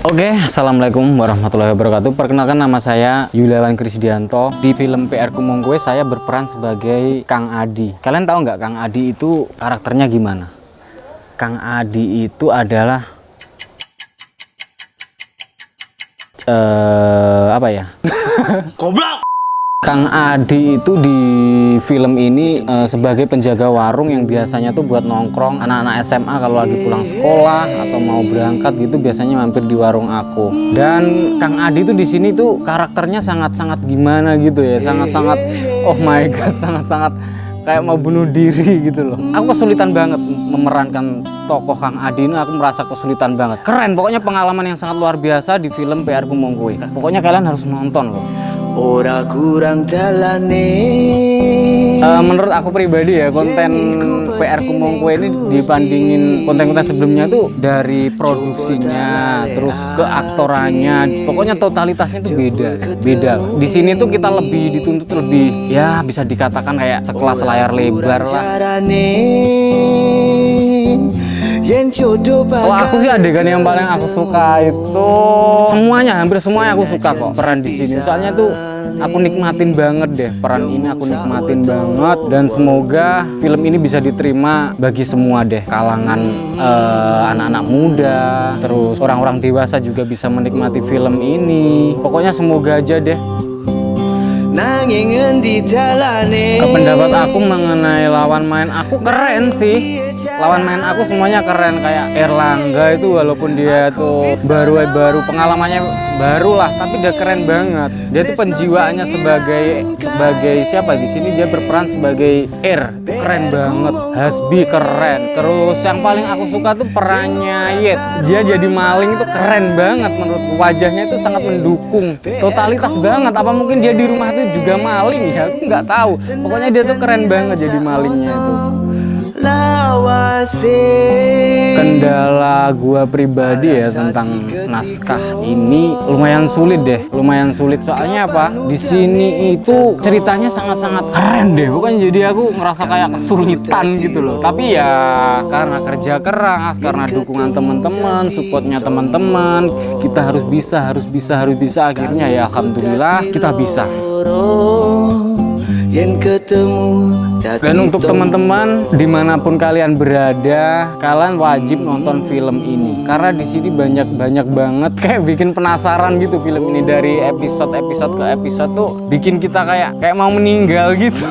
Oke, Assalamualaikum warahmatullahi wabarakatuh Perkenalkan nama saya Yuliawan Krisdianto Di film PR Kumongkwe saya berperan sebagai Kang Adi Kalian tahu nggak Kang Adi itu karakternya gimana? Kang Adi itu adalah eh apa ya? Goblok! Kang Adi itu di film ini eh, sebagai penjaga warung yang biasanya tuh buat nongkrong anak-anak SMA kalau lagi pulang sekolah atau mau berangkat gitu biasanya mampir di warung aku. Dan Kang Adi itu di sini tuh karakternya sangat-sangat gimana gitu ya, sangat-sangat oh my god, sangat-sangat kayak mau bunuh diri gitu loh. Aku kesulitan banget memerankan tokoh Kang Adi ini, aku merasa kesulitan banget. Keren, pokoknya pengalaman yang sangat luar biasa di film PR Kumongkwe. Pokoknya kalian harus nonton loh. Ora kurang dalane. Eh, menurut aku pribadi ya konten PR Kumongkwe ini dibandingin konten-konten sebelumnya tuh dari produksinya terus ke aktorannya pokoknya totalitasnya tuh beda beda. Di sini tuh kita lebih dituntut lebih ya bisa dikatakan kayak sekelas layar lebar lah kalau aku sih adegan yang paling aku suka itu semuanya hampir semuanya aku suka kok peran di sini. soalnya tuh aku nikmatin banget deh peran ini aku nikmatin banget. Dan semoga film ini bisa diterima bagi semua deh. Kalangan eh, anak-anak muda terus orang-orang dewasa juga bisa menikmati film ini. Pokoknya semoga aja deh. Nanging pendapat aku mengenai lawan main aku keren sih. Lawan main aku semuanya keren kayak Erlangga itu walaupun dia tuh baru baru pengalamannya baru lah tapi dia keren banget. Dia tuh penjiwaannya sebagai sebagai siapa? Di sini dia berperan sebagai R. Keren banget Hasbi keren. Terus yang paling aku suka tuh perannya Yet dia jadi maling itu keren banget menurutku. Wajahnya itu sangat mendukung. Totalitas banget. Apa mungkin dia di rumah itu juga maling ya aku nggak tahu. Pokoknya dia tuh keren banget jadi malingnya itu. Kendala gua pribadi ya tentang naskah ini lumayan sulit deh lumayan sulit. Soalnya apa? Di sini itu ceritanya sangat-sangat keren deh. Bukan jadi aku ngerasa kayak kesulitan gitu loh. tapi ya karena kerja keras karena dukungan teman-teman supportnya teman-teman kita harus bisa harus bisa harus bisa. Akhirnya ya alhamdulillah kita bisa Ketemu Dan untuk teman-teman di mana pun kalian berada, kalian wajib nonton film ini. Karena di sini banyak banyak banget kayak bikin penasaran gitu film ini. Dari episode episode ke episode tuh bikin kita kayak kayak mau meninggal gitu.